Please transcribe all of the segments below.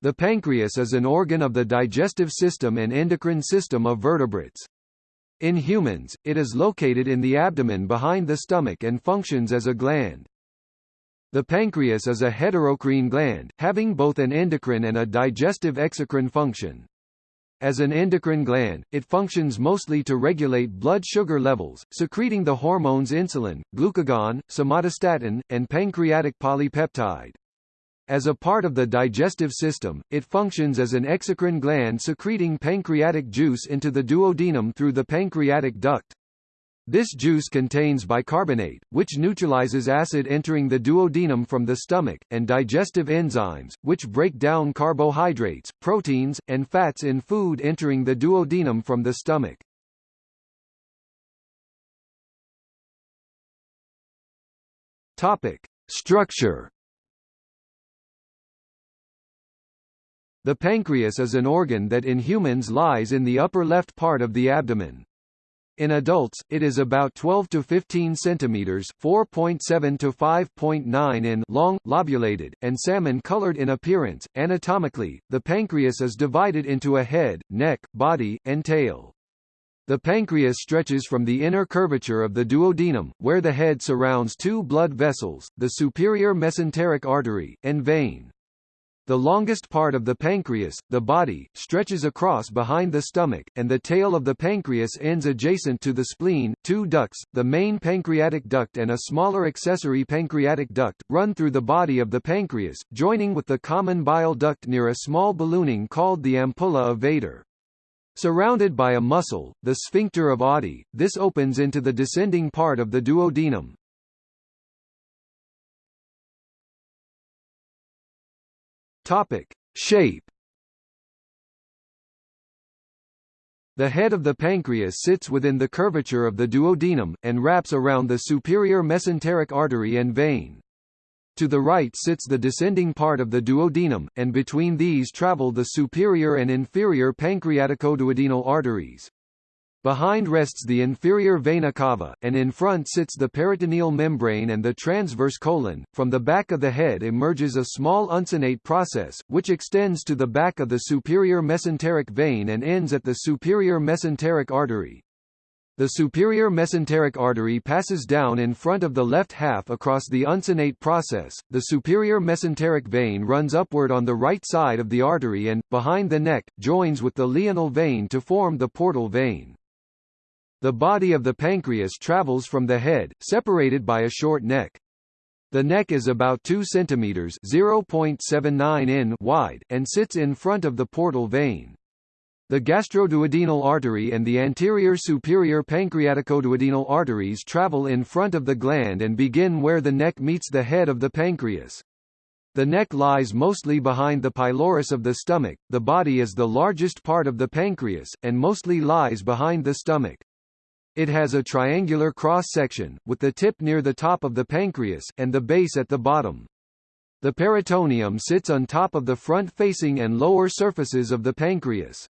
The pancreas is an organ of the digestive system and endocrine system of vertebrates. In humans, it is located in the abdomen behind the stomach and functions as a gland. The pancreas is a heterocrine gland, having both an endocrine and a digestive exocrine function. As an endocrine gland, it functions mostly to regulate blood sugar levels, secreting the hormones insulin, glucagon, somatostatin, and pancreatic polypeptide. As a part of the digestive system, it functions as an exocrine gland secreting pancreatic juice into the duodenum through the pancreatic duct. This juice contains bicarbonate, which neutralizes acid entering the duodenum from the stomach, and digestive enzymes, which break down carbohydrates, proteins, and fats in food entering the duodenum from the stomach. Topic. Structure The pancreas is an organ that in humans lies in the upper left part of the abdomen. In adults, it is about 12 to 15 centimeters (4.7 to 5.9 in) long, lobulated, and salmon-colored in appearance. Anatomically, the pancreas is divided into a head, neck, body, and tail. The pancreas stretches from the inner curvature of the duodenum, where the head surrounds two blood vessels, the superior mesenteric artery, and vein. The longest part of the pancreas, the body, stretches across behind the stomach, and the tail of the pancreas ends adjacent to the spleen. Two ducts, the main pancreatic duct and a smaller accessory pancreatic duct, run through the body of the pancreas, joining with the common bile duct near a small ballooning called the ampulla of Vater. Surrounded by a muscle, the sphincter of Oddi, this opens into the descending part of the duodenum. Topic: Shape. The head of the pancreas sits within the curvature of the duodenum, and wraps around the superior mesenteric artery and vein. To the right sits the descending part of the duodenum, and between these travel the superior and inferior pancreaticoduodenal arteries. Behind rests the inferior vena cava, and in front sits the peritoneal membrane and the transverse colon. From the back of the head emerges a small uncinate process, which extends to the back of the superior mesenteric vein and ends at the superior mesenteric artery. The superior mesenteric artery passes down in front of the left half across the uncinate process. The superior mesenteric vein runs upward on the right side of the artery and, behind the neck, joins with the lienal vein to form the portal vein. The body of the pancreas travels from the head, separated by a short neck. The neck is about 2 cm (0.79 in) wide and sits in front of the portal vein. The gastroduodenal artery and the anterior superior pancreaticoduodenal arteries travel in front of the gland and begin where the neck meets the head of the pancreas. The neck lies mostly behind the pylorus of the stomach, the body is the largest part of the pancreas, and mostly lies behind the stomach. It has a triangular cross-section, with the tip near the top of the pancreas, and the base at the bottom. The peritoneum sits on top of the front-facing and lower surfaces of the pancreas.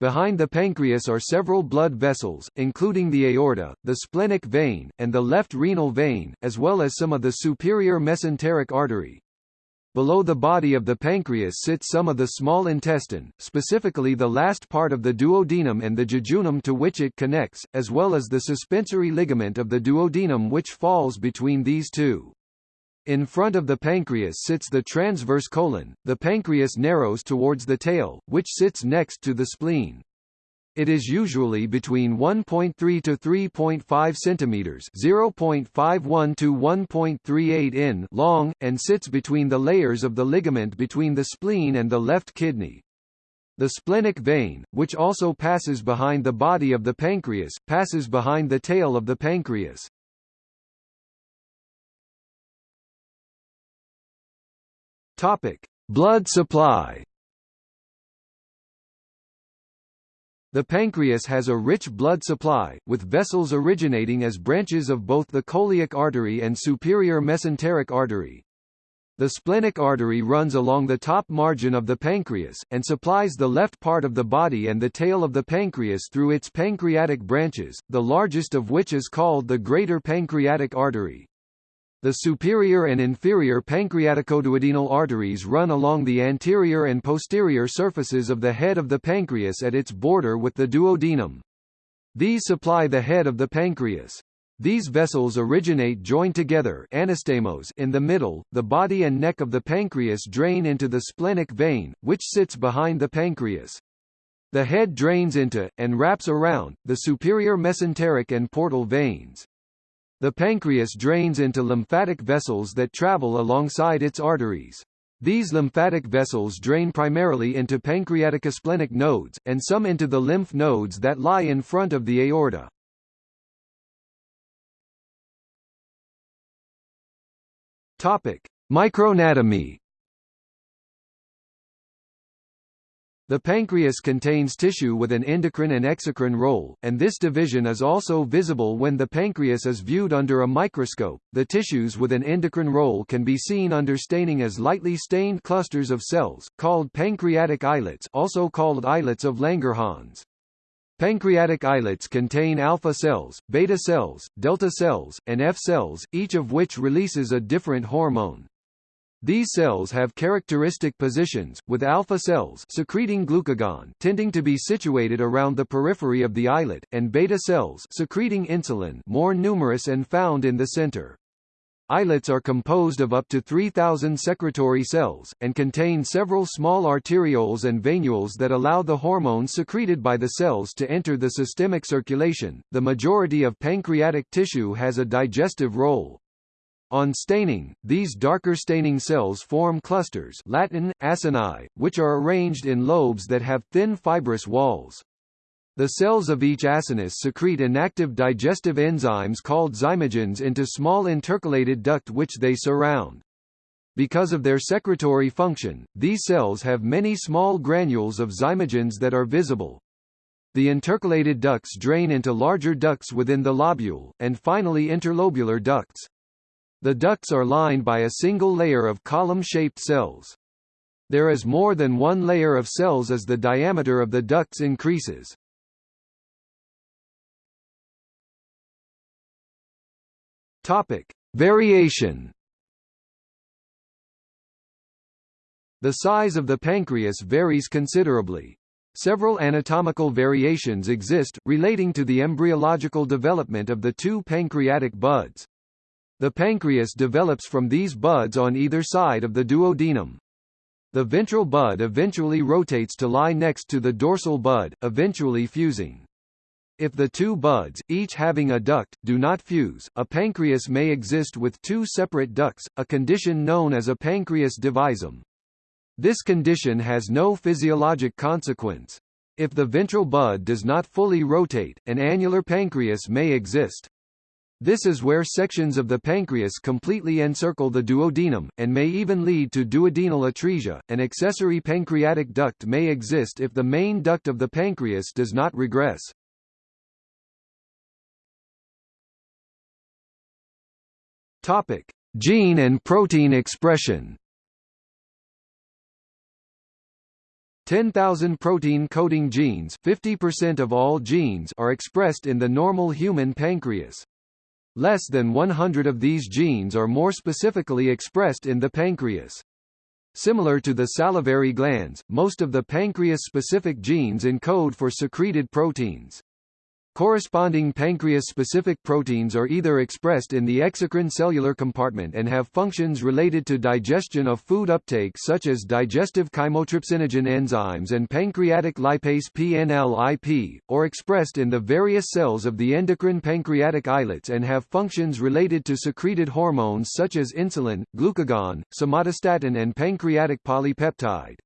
Behind the pancreas are several blood vessels, including the aorta, the splenic vein, and the left renal vein, as well as some of the superior mesenteric artery. Below the body of the pancreas sits some of the small intestine, specifically the last part of the duodenum and the jejunum to which it connects, as well as the suspensory ligament of the duodenum which falls between these two. In front of the pancreas sits the transverse colon, the pancreas narrows towards the tail, which sits next to the spleen. It is usually between 1.3 to 3.5 centimeters (0.51 to 1.38 in) long and sits between the layers of the ligament between the spleen and the left kidney. The splenic vein, which also passes behind the body of the pancreas, passes behind the tail of the pancreas. Topic: Blood supply. The pancreas has a rich blood supply, with vessels originating as branches of both the coeliac artery and superior mesenteric artery. The splenic artery runs along the top margin of the pancreas, and supplies the left part of the body and the tail of the pancreas through its pancreatic branches, the largest of which is called the greater pancreatic artery. The superior and inferior pancreaticoduodenal arteries run along the anterior and posterior surfaces of the head of the pancreas at its border with the duodenum. These supply the head of the pancreas. These vessels originate joined together anastomose in the middle, the body and neck of the pancreas drain into the splenic vein, which sits behind the pancreas. The head drains into, and wraps around, the superior mesenteric and portal veins. The pancreas drains into lymphatic vessels that travel alongside its arteries. These lymphatic vessels drain primarily into pancreaticosplenic nodes, and some into the lymph nodes that lie in front of the aorta. Topic: Microanatomy The pancreas contains tissue with an endocrine and exocrine role, and this division is also visible when the pancreas is viewed under a microscope. The tissues with an endocrine role can be seen under staining as lightly stained clusters of cells, called pancreatic islets, also called islets of Langerhans. Pancreatic islets contain alpha cells, beta cells, delta cells, and F cells, each of which releases a different hormone. These cells have characteristic positions, with alpha cells secreting glucagon tending to be situated around the periphery of the islet, and beta cells secreting insulin more numerous and found in the center. Islets are composed of up to 3,000 secretory cells, and contain several small arterioles and venules that allow the hormones secreted by the cells to enter the systemic circulation. The majority of pancreatic tissue has a digestive role, on staining, these darker staining cells form clusters Latin, acini, which are arranged in lobes that have thin fibrous walls. The cells of each acinus secrete inactive digestive enzymes called zymogens into small intercalated duct which they surround. Because of their secretory function, these cells have many small granules of zymogens that are visible. The intercalated ducts drain into larger ducts within the lobule, and finally interlobular ducts. The ducts are lined by a single layer of column-shaped cells. There is more than one layer of cells as the diameter of the ducts increases. Topic: Variation. The size of the pancreas varies considerably. Several anatomical variations exist, relating to the embryological development of the two pancreatic buds. The pancreas develops from these buds on either side of the duodenum. The ventral bud eventually rotates to lie next to the dorsal bud, eventually fusing. If the two buds, each having a duct, do not fuse, a pancreas may exist with two separate ducts, a condition known as a pancreas divisum. This condition has no physiologic consequence. If the ventral bud does not fully rotate, an annular pancreas may exist. This is where sections of the pancreas completely encircle the duodenum, and may even lead to duodenal atresia. An accessory pancreatic duct may exist if the main duct of the pancreas does not regress. Topic: Gene and protein expression. 10,000 protein-coding genes 50% of all genes are expressed in the normal human pancreas. Less than 100 of these genes are more specifically expressed in the pancreas. Similar to the salivary glands, most of the pancreas-specific genes encode for secreted proteins. Corresponding pancreas-specific proteins are either expressed in the exocrine cellular compartment and have functions related to digestion of food uptake such as digestive chymotrypsinogen enzymes and pancreatic lipase PNLIP, or expressed in the various cells of the endocrine pancreatic islets and have functions related to secreted hormones such as insulin, glucagon, somatostatin and pancreatic polypeptide.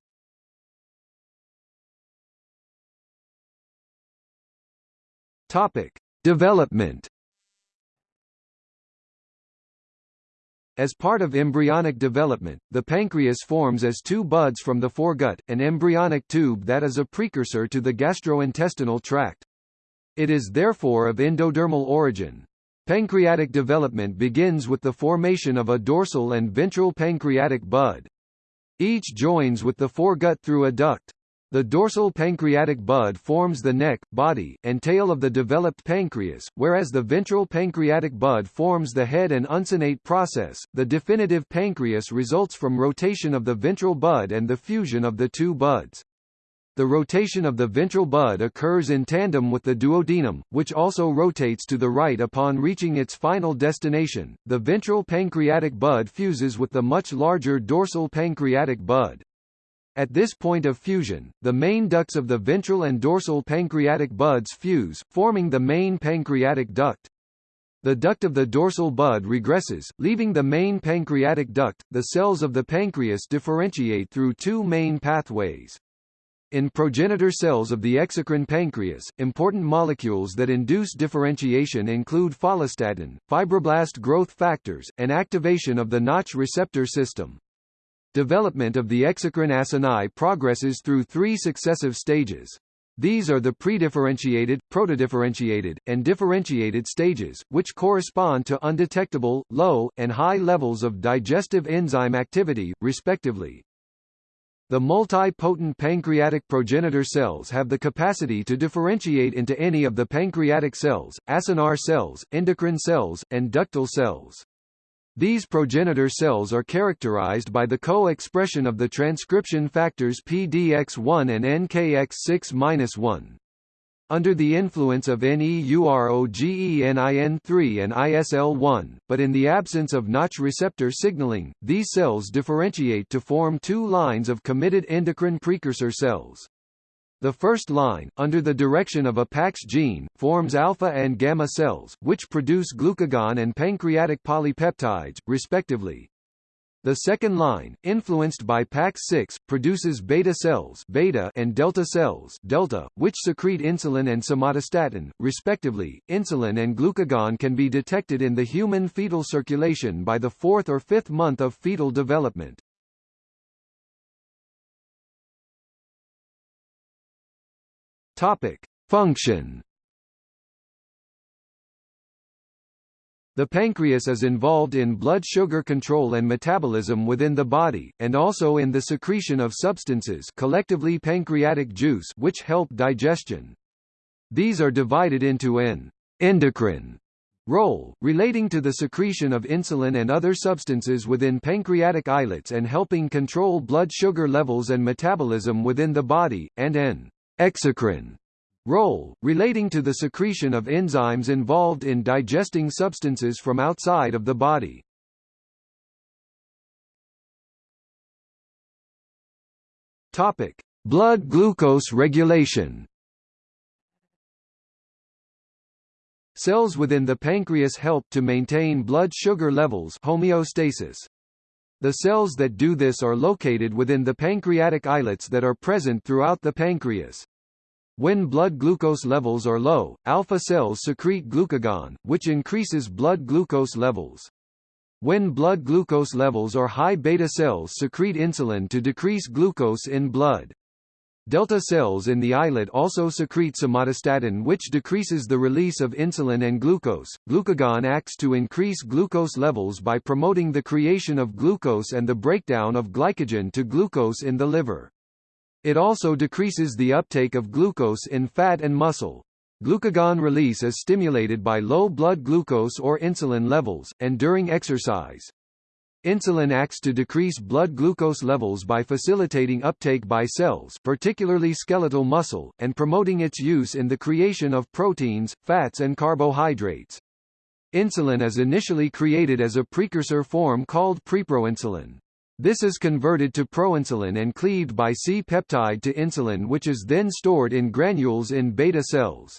Topic: Development. As part of embryonic development, the pancreas forms as two buds from the foregut, an embryonic tube that is a precursor to the gastrointestinal tract. It is therefore of endodermal origin. Pancreatic development begins with the formation of a dorsal and ventral pancreatic bud. Each joins with the foregut through a duct. The dorsal pancreatic bud forms the neck, body, and tail of the developed pancreas, whereas the ventral pancreatic bud forms the head and uncinate process. The definitive pancreas results from rotation of the ventral bud and the fusion of the two buds. The rotation of the ventral bud occurs in tandem with the duodenum, which also rotates to the right upon reaching its final destination. The ventral pancreatic bud fuses with the much larger dorsal pancreatic bud. At this point of fusion, the main ducts of the ventral and dorsal pancreatic buds fuse, forming the main pancreatic duct. The duct of the dorsal bud regresses, leaving the main pancreatic duct. The cells of the pancreas differentiate through two main pathways. In progenitor cells of the exocrine pancreas, important molecules that induce differentiation include follistatin, fibroblast growth factors, and activation of the Notch receptor system. Development of the exocrine acini progresses through three successive stages. These are the predifferentiated, protodifferentiated, and differentiated stages, which correspond to undetectable, low, and high levels of digestive enzyme activity, respectively. The multi-potent pancreatic progenitor cells have the capacity to differentiate into any of the pancreatic cells, acinar cells, endocrine cells, and ductal cells. These progenitor cells are characterized by the co-expression of the transcription factors PDX1 and NKX6-1. Under the influence of NEUROGENIN3 and ISL1, but in the absence of Notch receptor signaling, these cells differentiate to form two lines of committed endocrine precursor cells. The first line, under the direction of a PAX gene, forms alpha and gamma cells, which produce glucagon and pancreatic polypeptides, respectively. The second line, influenced by PAX6, produces beta cells beta and delta cells delta, which secrete insulin and somatostatin, respectively. Insulin and glucagon can be detected in the human fetal circulation by the fourth or fifth month of fetal development. Topic. Function The pancreas is involved in blood sugar control and metabolism within the body, and also in the secretion of substances collectively pancreatic juice which help digestion. These are divided into an endocrine role, relating to the secretion of insulin and other substances within pancreatic islets and helping control blood sugar levels and metabolism within the body, and an exocrine Role, relating to the secretion of enzymes involved in digesting substances from outside of the body. Topic: Blood glucose regulation. Cells within the pancreas help to maintain blood sugar levels homeostasis. The cells that do this are located within the pancreatic islets that are present throughout the pancreas. When blood glucose levels are low, alpha cells secrete glucagon, which increases blood glucose levels. When blood glucose levels are high beta cells secrete insulin to decrease glucose in blood. Delta cells in the islet also secrete somatostatin which decreases the release of insulin and glucose. Glucagon acts to increase glucose levels by promoting the creation of glucose and the breakdown of glycogen to glucose in the liver. It also decreases the uptake of glucose in fat and muscle. Glucagon release is stimulated by low blood glucose or insulin levels, and during exercise. Insulin acts to decrease blood glucose levels by facilitating uptake by cells particularly skeletal muscle, and promoting its use in the creation of proteins, fats and carbohydrates. Insulin is initially created as a precursor form called preproinsulin. This is converted to proinsulin and cleaved by C-peptide to insulin which is then stored in granules in beta cells.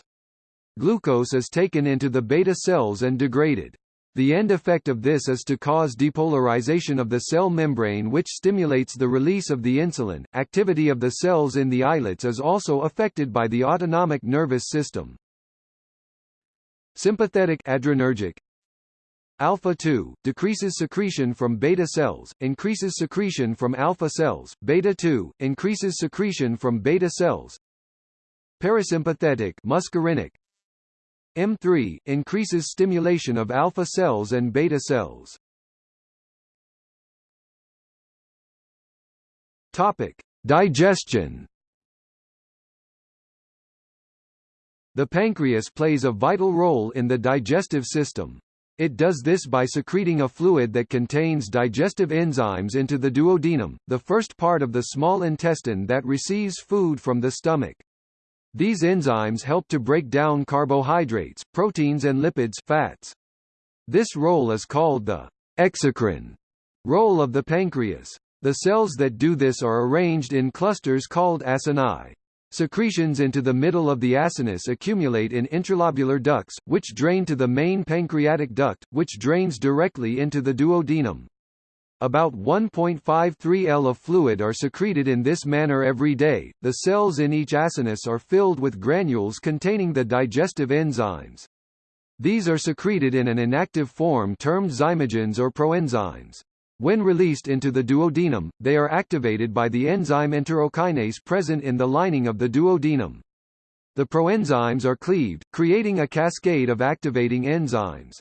Glucose is taken into the beta cells and degraded. The end effect of this is to cause depolarization of the cell membrane which stimulates the release of the insulin. Activity of the cells in the islets is also affected by the autonomic nervous system. Sympathetic adrenergic Alpha-2, decreases secretion from beta cells, increases secretion from alpha cells, beta-2, increases secretion from beta cells. Parasympathetic muscarinic. M3 increases stimulation of alpha cells and beta cells. Topic: Digestion. The pancreas plays a vital role in the digestive system. It does this by secreting a fluid that contains digestive enzymes into the duodenum, the first part of the small intestine that receives food from the stomach. These enzymes help to break down carbohydrates, proteins and lipids fats. This role is called the exocrine role of the pancreas. The cells that do this are arranged in clusters called acini. Secretions into the middle of the acinus accumulate in intralobular ducts, which drain to the main pancreatic duct, which drains directly into the duodenum. About 1.53 L of fluid are secreted in this manner every day. The cells in each acinus are filled with granules containing the digestive enzymes. These are secreted in an inactive form termed zymogens or proenzymes. When released into the duodenum, they are activated by the enzyme enterokinase present in the lining of the duodenum. The proenzymes are cleaved, creating a cascade of activating enzymes.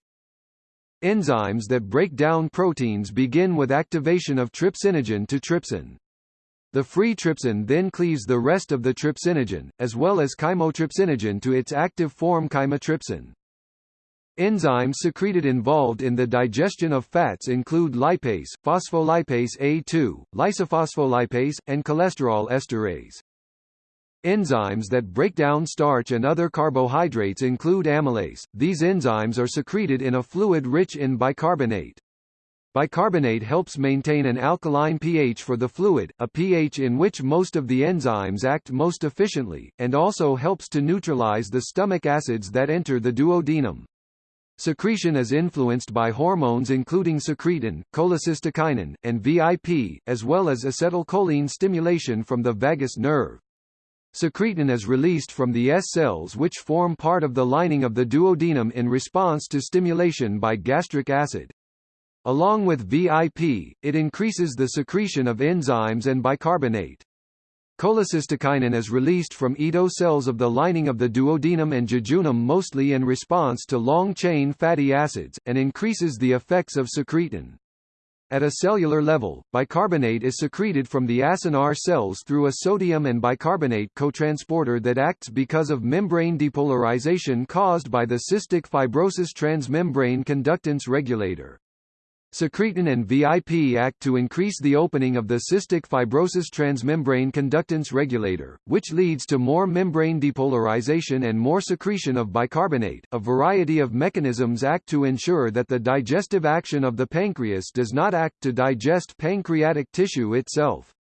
Enzymes that break down proteins begin with activation of trypsinogen to trypsin. The free trypsin then cleaves the rest of the trypsinogen, as well as chymotrypsinogen to its active form chymotrypsin. Enzymes secreted involved in the digestion of fats include lipase, phospholipase A2, lysophospholipase, and cholesterol esterase. Enzymes that break down starch and other carbohydrates include amylase. These enzymes are secreted in a fluid rich in bicarbonate. Bicarbonate helps maintain an alkaline pH for the fluid, a pH in which most of the enzymes act most efficiently, and also helps to neutralize the stomach acids that enter the duodenum. Secretion is influenced by hormones including secretin, cholecystokinin, and VIP, as well as acetylcholine stimulation from the vagus nerve. Secretin is released from the S cells which form part of the lining of the duodenum in response to stimulation by gastric acid. Along with VIP, it increases the secretion of enzymes and bicarbonate. Cholecystokinin is released from Ito cells of the lining of the duodenum and jejunum mostly in response to long-chain fatty acids, and increases the effects of secretin. At a cellular level, bicarbonate is secreted from the acinar cells through a sodium and bicarbonate cotransporter that acts because of membrane depolarization caused by the cystic fibrosis transmembrane conductance regulator. Secretin and VIP act to increase the opening of the cystic fibrosis transmembrane conductance regulator, which leads to more membrane depolarization and more secretion of bicarbonate. A variety of mechanisms act to ensure that the digestive action of the pancreas does not act to digest pancreatic tissue itself.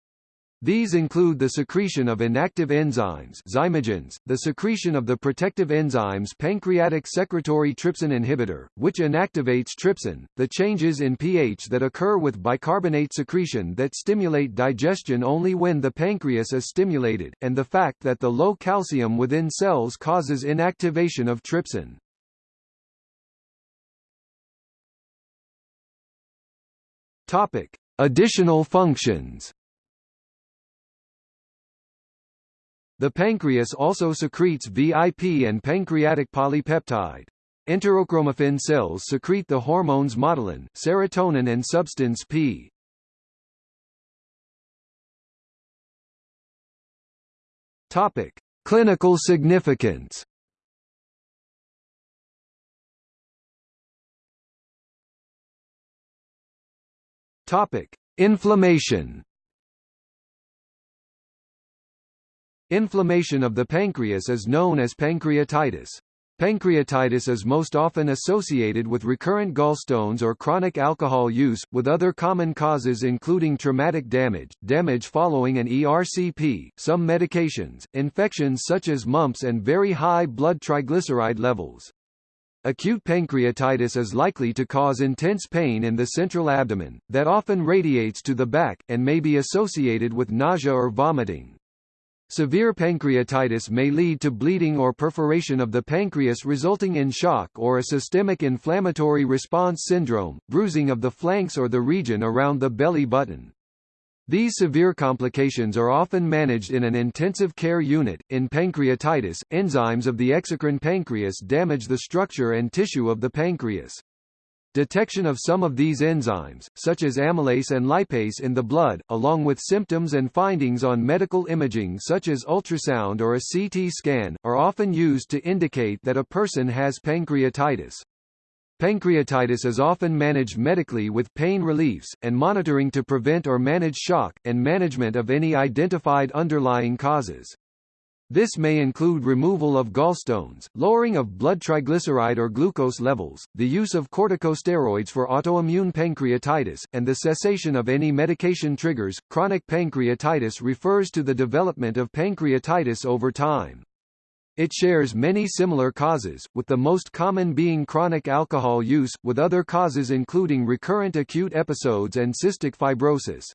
These include the secretion of inactive enzymes zymogens, the secretion of the protective enzymes pancreatic secretory trypsin inhibitor, which inactivates trypsin, the changes in pH that occur with bicarbonate secretion that stimulate digestion only when the pancreas is stimulated, and the fact that the low calcium within cells causes inactivation of trypsin. Topic: Additional functions The pancreas also secretes VIP and pancreatic polypeptide. Enterochromaffin cells secrete the hormones motilin, serotonin and substance P. Topic: Clinical significance. Topic: Inflammation. Inflammation of the pancreas is known as pancreatitis. Pancreatitis is most often associated with recurrent gallstones or chronic alcohol use, with other common causes including traumatic damage, damage following an ERCP, some medications, infections such as mumps and very high blood triglyceride levels. Acute pancreatitis is likely to cause intense pain in the central abdomen, that often radiates to the back, and may be associated with nausea or vomiting. Severe pancreatitis may lead to bleeding or perforation of the pancreas resulting in shock or a systemic inflammatory response syndrome, bruising of the flanks or the region around the belly button. These severe complications are often managed in an intensive care unit. In pancreatitis, enzymes of the exocrine pancreas damage the structure and tissue of the pancreas. Detection of some of these enzymes, such as amylase and lipase in the blood, along with symptoms and findings on medical imaging such as ultrasound or a CT scan, are often used to indicate that a person has pancreatitis. Pancreatitis is often managed medically with pain reliefs, and monitoring to prevent or manage shock, and management of any identified underlying causes. This may include removal of gallstones, lowering of blood triglyceride or glucose levels, the use of corticosteroids for autoimmune pancreatitis, and the cessation of any medication triggers. Chronic pancreatitis refers to the development of pancreatitis over time. It shares many similar causes, with the most common being chronic alcohol use, with other causes including recurrent acute episodes and cystic fibrosis.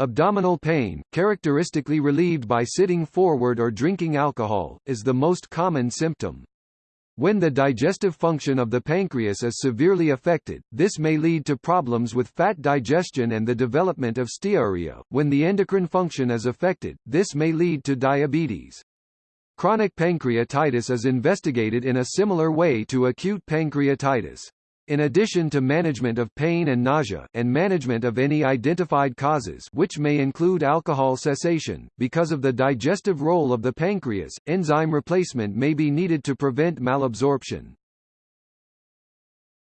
Abdominal pain, characteristically relieved by sitting forward or drinking alcohol, is the most common symptom. When the digestive function of the pancreas is severely affected, this may lead to problems with fat digestion and the development of steatorrhea. When the endocrine function is affected, this may lead to diabetes. Chronic pancreatitis is investigated in a similar way to acute pancreatitis. In addition to management of pain and nausea, and management of any identified causes which may include alcohol cessation, because of the digestive role of the pancreas, enzyme replacement may be needed to prevent malabsorption.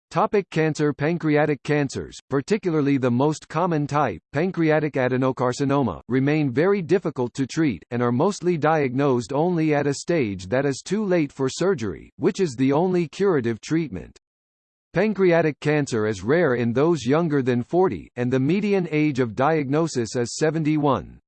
Topic cancer Pancreatic cancers, particularly the most common type, pancreatic adenocarcinoma, remain very difficult to treat, and are mostly diagnosed only at a stage that is too late for surgery, which is the only curative treatment. Pancreatic cancer is rare in those younger than 40, and the median age of diagnosis is 71.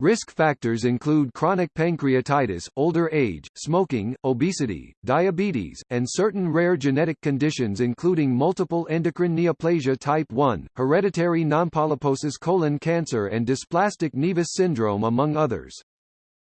Risk factors include chronic pancreatitis, older age, smoking, obesity, diabetes, and certain rare genetic conditions including multiple endocrine neoplasia type 1, hereditary nonpolyposis colon cancer and dysplastic nevus syndrome among others.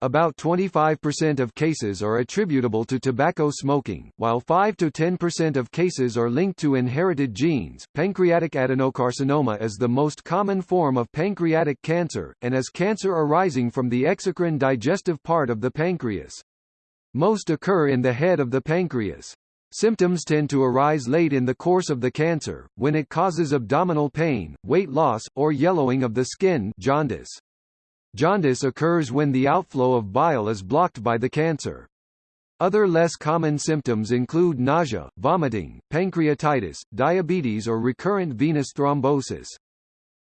About 25% of cases are attributable to tobacco smoking, while 5 to 10% of cases are linked to inherited genes. Pancreatic adenocarcinoma is the most common form of pancreatic cancer, and is cancer arising from the exocrine digestive part of the pancreas. Most occur in the head of the pancreas. Symptoms tend to arise late in the course of the cancer, when it causes abdominal pain, weight loss, or yellowing of the skin jaundice. Jaundice occurs when the outflow of bile is blocked by the cancer. Other less common symptoms include nausea, vomiting, pancreatitis, diabetes or recurrent venous thrombosis.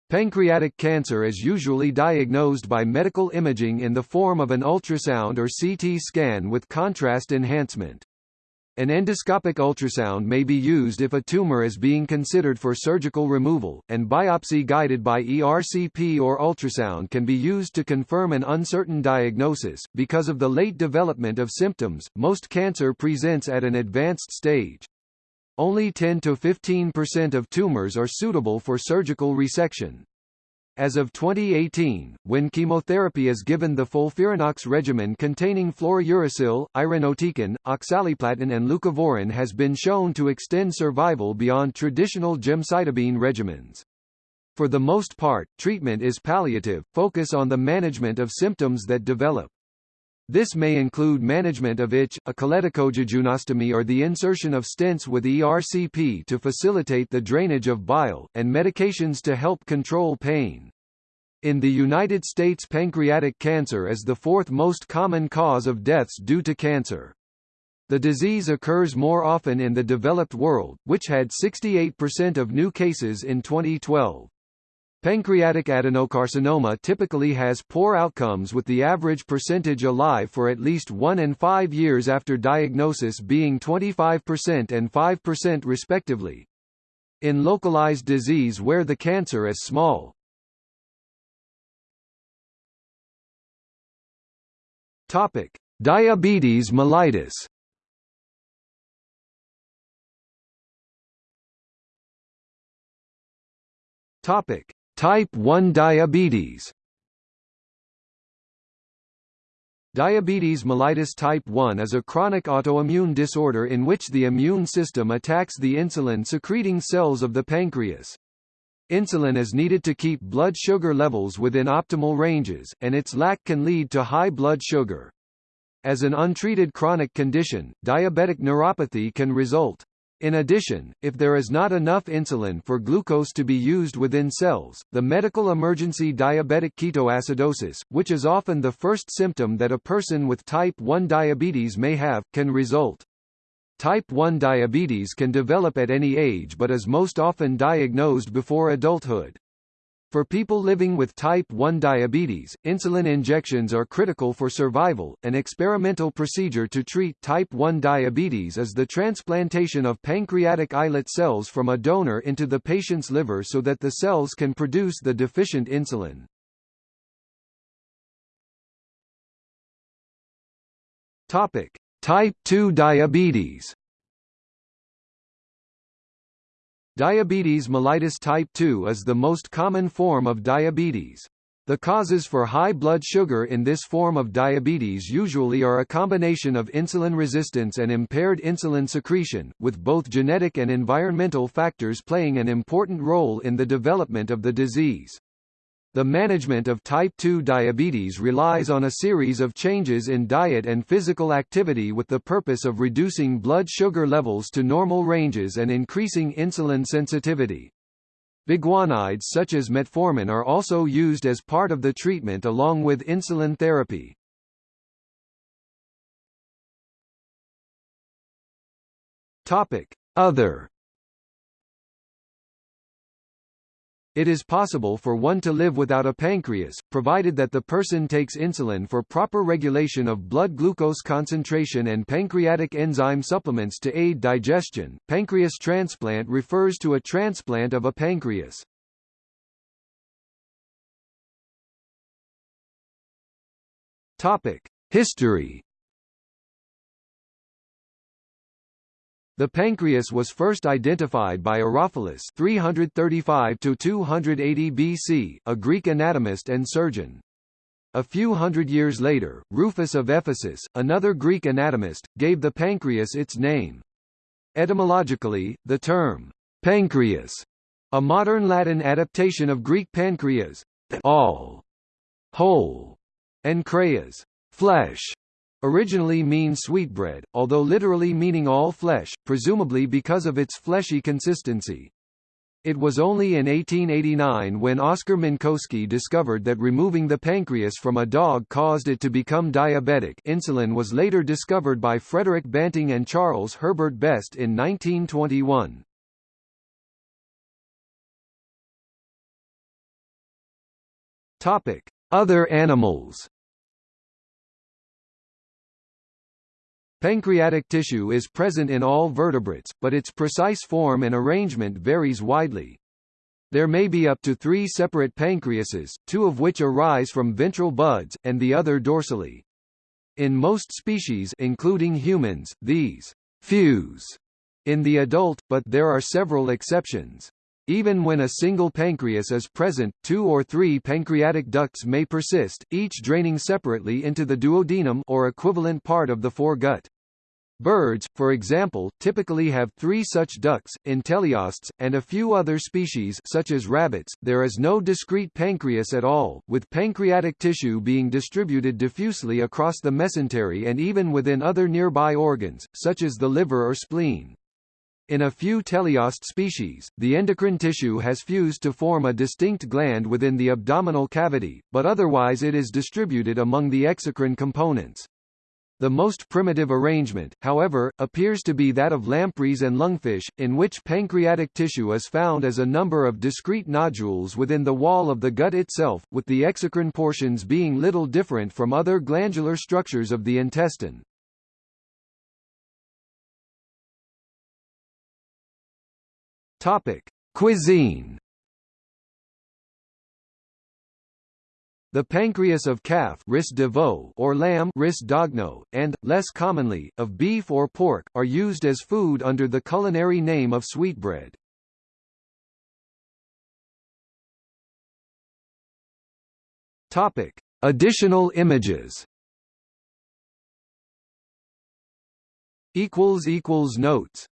Pancreatic cancer is usually diagnosed by medical imaging in the form of an ultrasound or CT scan with contrast enhancement. An endoscopic ultrasound may be used if a tumor is being considered for surgical removal, and biopsy guided by ERCP or ultrasound can be used to confirm an uncertain diagnosis. Because of the late development of symptoms, most cancer presents at an advanced stage. Only 10 to 15% of tumors are suitable for surgical resection. As of 2018, when chemotherapy is given the FOLFIRINOX regimen containing fluorouracil, irinotecan, oxaliplatin and leucovorin has been shown to extend survival beyond traditional gemcitabine regimens. For the most part, treatment is palliative, focus on the management of symptoms that develop. This may include management of itch, a choledochojejunostomy or the insertion of stents with ERCP to facilitate the drainage of bile, and medications to help control pain. In the United States pancreatic cancer is the fourth most common cause of deaths due to cancer. The disease occurs more often in the developed world, which had 68% of new cases in 2012. Pancreatic adenocarcinoma typically has poor outcomes with the average percentage alive for at least 1 and 5 years after diagnosis being 25% and 5% respectively. In localized disease where the cancer is small. Topic: Diabetes mellitus Topic: Type 1 diabetes Diabetes mellitus type 1 is a chronic autoimmune disorder in which the immune system attacks the insulin-secreting cells of the pancreas. Insulin is needed to keep blood sugar levels within optimal ranges, and its lack can lead to high blood sugar. As an untreated chronic condition, diabetic neuropathy can result. In addition, if there is not enough insulin for glucose to be used within cells, the medical emergency diabetic ketoacidosis, which is often the first symptom that a person with type 1 diabetes may have, can result. Type 1 diabetes can develop at any age but is most often diagnosed before adulthood. For people living with type 1 diabetes, insulin injections are critical for survival. An experimental procedure to treat type 1 diabetes is the transplantation of pancreatic islet cells from a donor into the patient's liver so that the cells can produce the deficient insulin. Topic: Type 2 diabetes. Diabetes mellitus type 2 is the most common form of diabetes. The causes for high blood sugar in this form of diabetes usually are a combination of insulin resistance and impaired insulin secretion, with both genetic and environmental factors playing an important role in the development of the disease. The management of type 2 diabetes relies on a series of changes in diet and physical activity with the purpose of reducing blood sugar levels to normal ranges and increasing insulin sensitivity. Biguanides such as metformin are also used as part of the treatment along with insulin therapy. Topic: Other It is possible for one to live without a pancreas, provided that the person takes insulin for proper regulation of blood glucose concentration and pancreatic enzyme supplements to aid digestion. Pancreas transplant refers to a transplant of a pancreas. Topic: History The pancreas was first identified by Herophilus 335 to 280 BC, a Greek anatomist and surgeon. A few hundred years later, Rufus of Ephesus, another Greek anatomist, gave the pancreas its name. Etymologically, the term pancreas, a modern Latin adaptation of Greek pancreas, all, whole, and kreas, flesh, originally mean sweetbread, although literally meaning all flesh, presumably because of its fleshy consistency. It was only in 1889 when Oskar Minkowski discovered that removing the pancreas from a dog caused it to become diabetic insulin was later discovered by Frederick Banting and Charles Herbert Best in 1921. Other animals Pancreatic tissue is present in all vertebrates, but its precise form and arrangement varies widely. There may be up to three separate pancreases, two of which arise from ventral buds, and the other dorsally. In most species including humans, these fuse in the adult, but there are several exceptions. Even when a single pancreas is present, two or three pancreatic ducts may persist, each draining separately into the duodenum or equivalent part of the foregut. Birds, for example, typically have three such ducts, in teleosts, and a few other species such as rabbits, there is no discrete pancreas at all, with pancreatic tissue being distributed diffusely across the mesentery and even within other nearby organs, such as the liver or spleen. In a few teleost species, the endocrine tissue has fused to form a distinct gland within the abdominal cavity, but otherwise it is distributed among the exocrine components. The most primitive arrangement, however, appears to be that of lampreys and lungfish, in which pancreatic tissue is found as a number of discrete nodules within the wall of the gut itself, with the exocrine portions being little different from other glandular structures of the intestine. Topic: Cuisine. The pancreas of calf ris de veau or lamb ris d'agneau, and, less commonly, of beef or pork, are used as food under the culinary name of sweetbread. Topic: Additional images. Equals equals notes